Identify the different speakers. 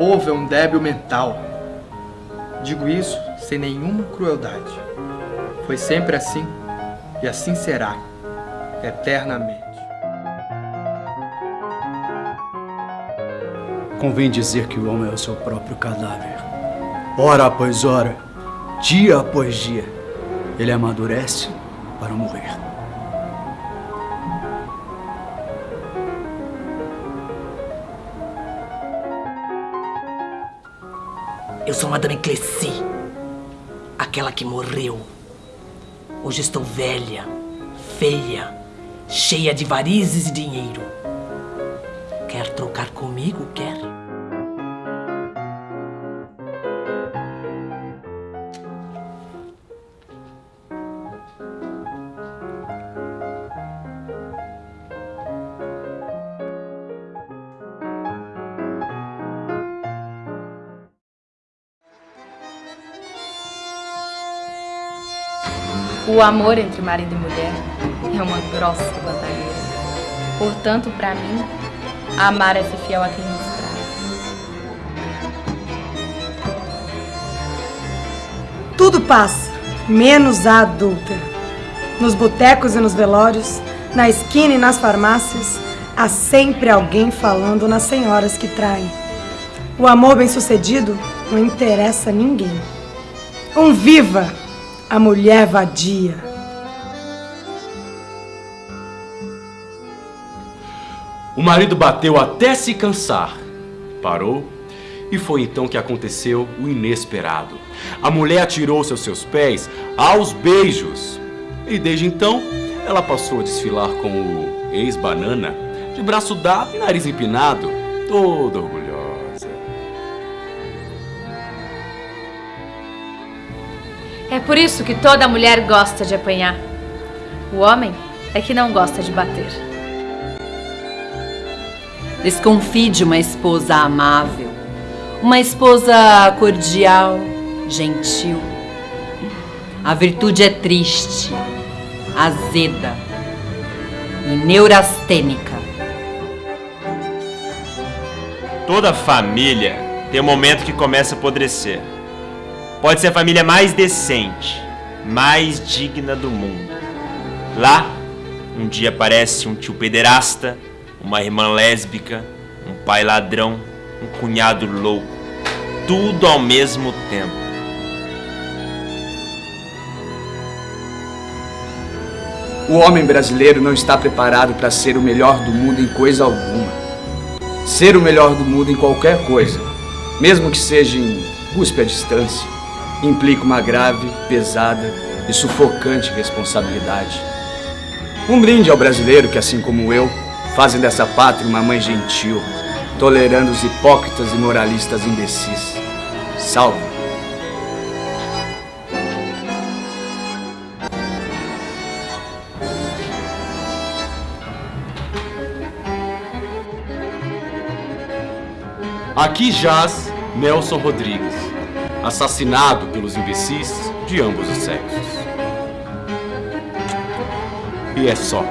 Speaker 1: povo é um débil mental. Digo isso sem nenhuma crueldade. Foi sempre assim e assim será, eternamente.
Speaker 2: Convém dizer que o homem é o seu próprio cadáver. Hora após hora, dia após dia, ele amadurece para morrer.
Speaker 3: Eu sou Madame Clessy, aquela que morreu. Hoje estou velha, feia, cheia de varizes e dinheiro. Quer trocar comigo? Quer?
Speaker 4: O amor entre marido e mulher é uma grossa bandagueira. Portanto, para mim, amar é ser fiel a quem nos trai.
Speaker 5: Tudo passa, menos a adulta. Nos botecos e nos velórios, na esquina e nas farmácias, há sempre alguém falando nas senhoras que traem. O amor bem-sucedido não interessa a ninguém. Um viva a mulher vadia.
Speaker 6: O marido bateu até se cansar. Parou e foi então que aconteceu o inesperado. A mulher atirou-se aos seus pés aos beijos. E desde então, ela passou a desfilar com o ex-banana, de braço dado e nariz empinado, toda orgulhosa.
Speaker 4: É por isso que toda mulher gosta de apanhar. O homem é que não gosta de bater.
Speaker 7: Desconfie de uma esposa amável, uma esposa cordial, gentil. A virtude é triste, azeda e neurastênica.
Speaker 8: Toda família tem um momento que começa a apodrecer. Pode ser a família mais decente, mais digna do mundo. Lá, um dia aparece um tio pederasta, uma irmã lésbica, um pai ladrão, um cunhado louco. Tudo ao mesmo tempo.
Speaker 2: O homem brasileiro não está preparado para ser o melhor do mundo em coisa alguma. Ser o melhor do mundo em qualquer coisa, mesmo que seja em busca à distância, implica uma grave, pesada e sufocante responsabilidade. Um brinde ao brasileiro que, assim como eu, fazem dessa pátria uma mãe gentil, tolerando os hipócritas e moralistas imbecis. Salve!
Speaker 6: Aqui jaz Nelson Rodrigues, assassinado pelos imbecis de ambos os sexos. E é só.